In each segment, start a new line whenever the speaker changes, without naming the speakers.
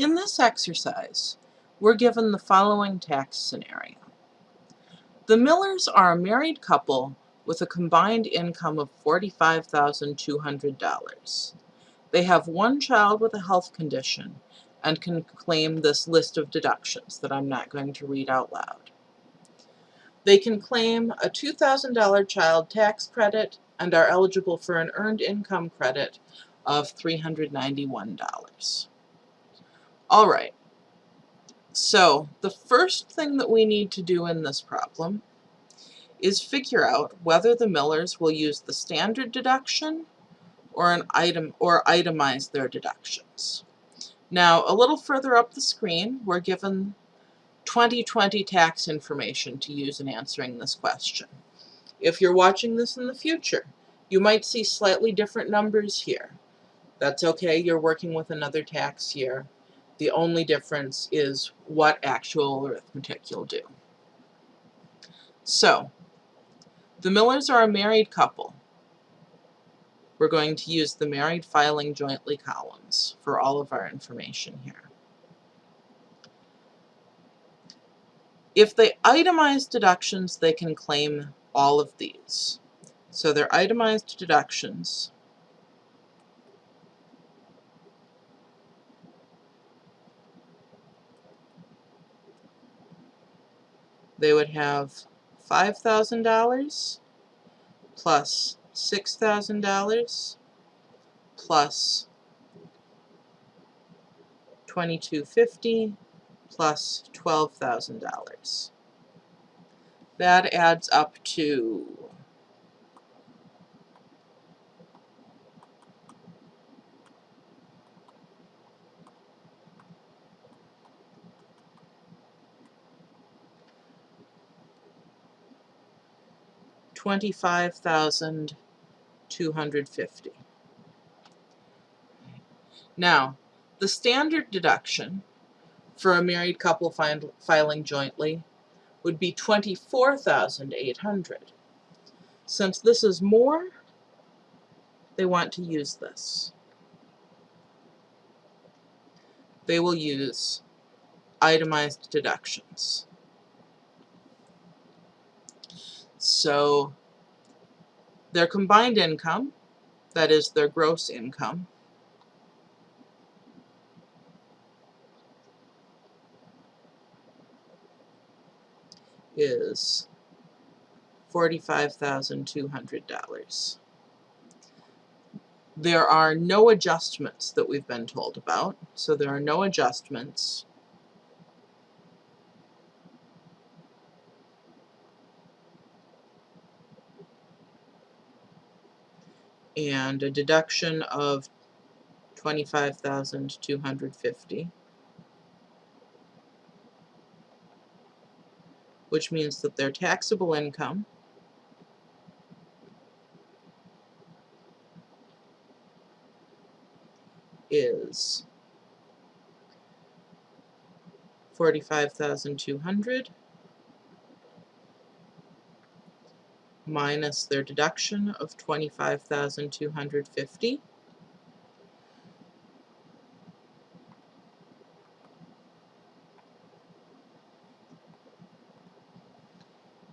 In this exercise, we're given the following tax scenario. The Millers are a married couple with a combined income of $45,200. They have one child with a health condition and can claim this list of deductions that I'm not going to read out loud. They can claim a $2,000 child tax credit and are eligible for an earned income credit of $391. All right, so the first thing that we need to do in this problem is figure out whether the Millers will use the standard deduction or an item or itemize their deductions. Now, a little further up the screen, we're given 2020 tax information to use in answering this question. If you're watching this in the future, you might see slightly different numbers here. That's okay, you're working with another tax year. The only difference is what actual arithmetic you'll do. So, the Millers are a married couple. We're going to use the married filing jointly columns for all of our information here. If they itemize deductions, they can claim all of these. So their itemized deductions they would have $5,000 plus $6,000 plus 2250 plus $12,000. That adds up to twenty-five thousand two hundred fifty. Now, the standard deduction for a married couple filing jointly would be twenty-four thousand eight hundred. Since this is more, they want to use this. They will use itemized deductions. So their combined income, that is their gross income, is $45,200. There are no adjustments that we've been told about, so there are no adjustments and a deduction of 25,250 which means that their taxable income is 45,200 minus their deduction of 25,250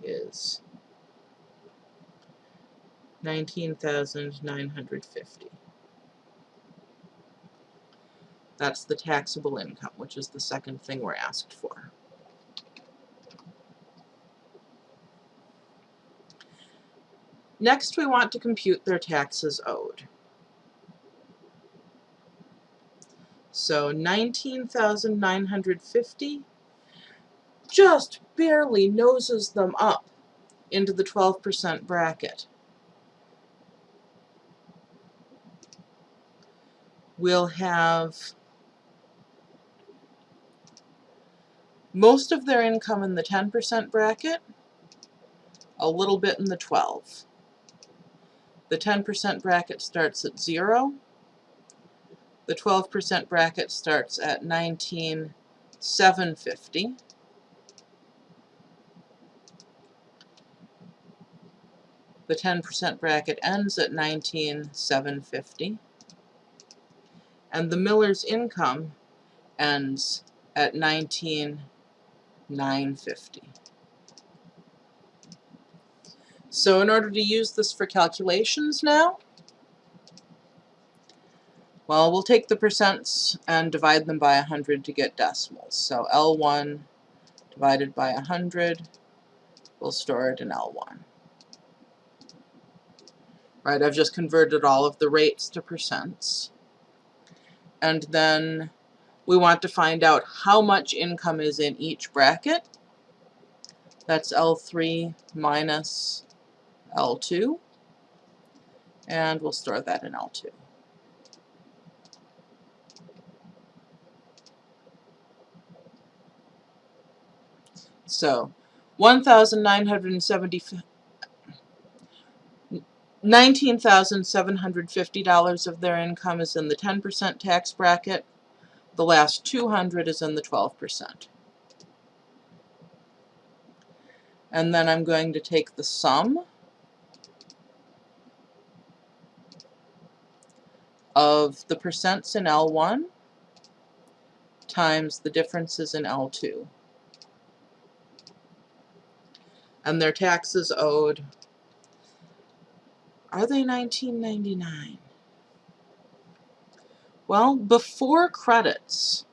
is 19,950. That's the taxable income, which is the second thing we're asked for. Next, we want to compute their taxes owed. So 19,950 just barely noses them up into the 12% bracket. We'll have most of their income in the 10% bracket, a little bit in the 12. The 10% bracket starts at 0. The 12% bracket starts at 19,750. The 10% bracket ends at 19,750. And the Miller's income ends at 19,950. So in order to use this for calculations now, well, we'll take the percents and divide them by 100 to get decimals. So L1 divided by 100, we'll store it in L1. Right, I've just converted all of the rates to percents. And then we want to find out how much income is in each bracket. That's L3 minus L2. And we'll store that in L2. So, 1,970 $19,750 of their income is in the 10% tax bracket. The last 200 is in the 12%. And then I'm going to take the sum of the percents in L1 times the differences in L2. And their taxes owed are they 1999? Well, before credits,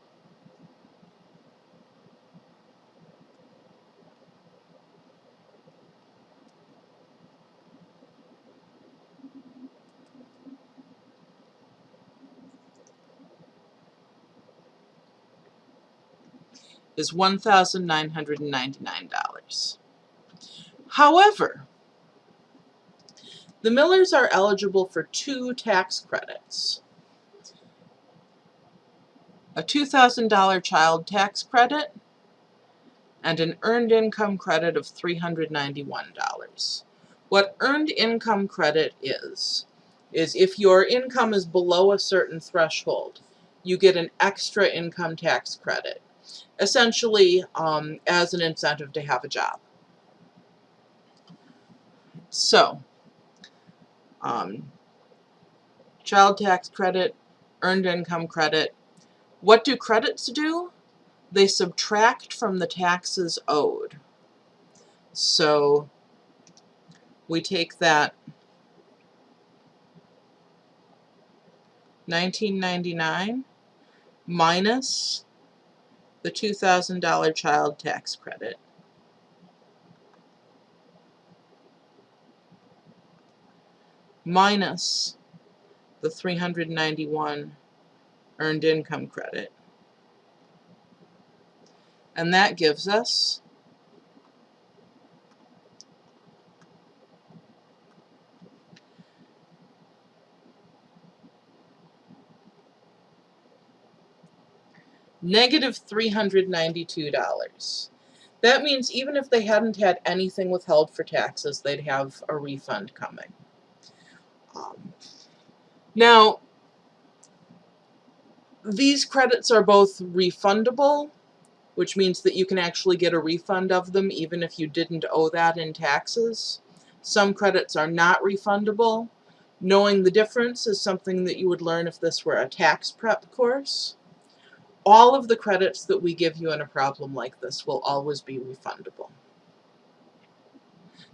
is $1,999. However, the Millers are eligible for two tax credits. A $2,000 child tax credit and an earned income credit of $391. What earned income credit is, is if your income is below a certain threshold, you get an extra income tax credit, essentially um, as an incentive to have a job. So, um, child tax credit, earned income credit. What do credits do? They subtract from the taxes owed. So we take that 1999 minus the $2,000 child tax credit. minus the 391 earned income credit. And that gives us negative $392. That means even if they hadn't had anything withheld for taxes, they'd have a refund coming. Um, now, these credits are both refundable, which means that you can actually get a refund of them even if you didn't owe that in taxes. Some credits are not refundable. Knowing the difference is something that you would learn if this were a tax prep course. All of the credits that we give you in a problem like this will always be refundable.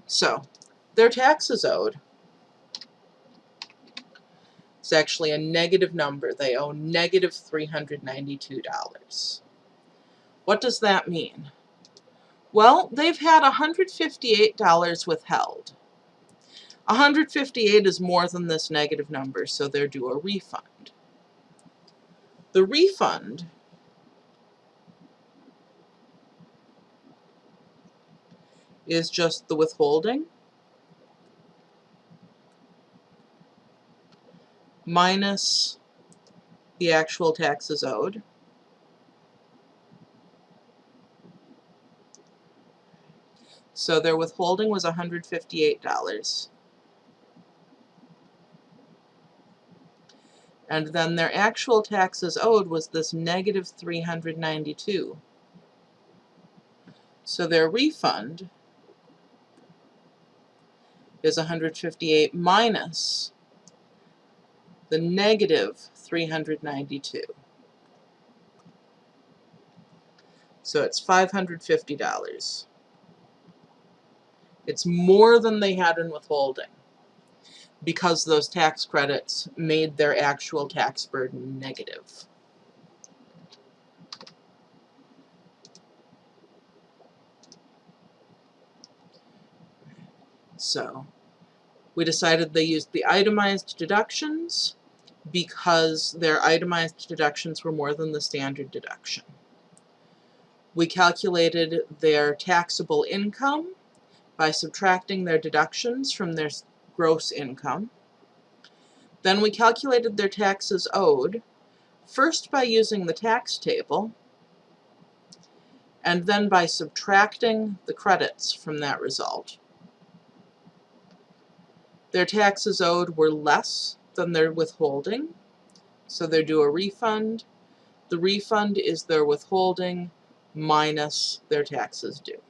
So, their taxes owed it's actually a negative number. They owe negative $392. What does that mean? Well, they've had $158 withheld. 158 is more than this negative number, so they're due a refund. The refund is just the withholding minus the actual taxes owed. So their withholding was $158. And then their actual taxes owed was this negative 392. So their refund is 158 minus the negative 392. So it's $550. It's more than they had in withholding because those tax credits made their actual tax burden negative. So we decided they used the itemized deductions because their itemized deductions were more than the standard deduction. We calculated their taxable income by subtracting their deductions from their gross income. Then we calculated their taxes owed, first by using the tax table, and then by subtracting the credits from that result. Their taxes owed were less than their withholding, so they're due a refund. The refund is their withholding minus their taxes due.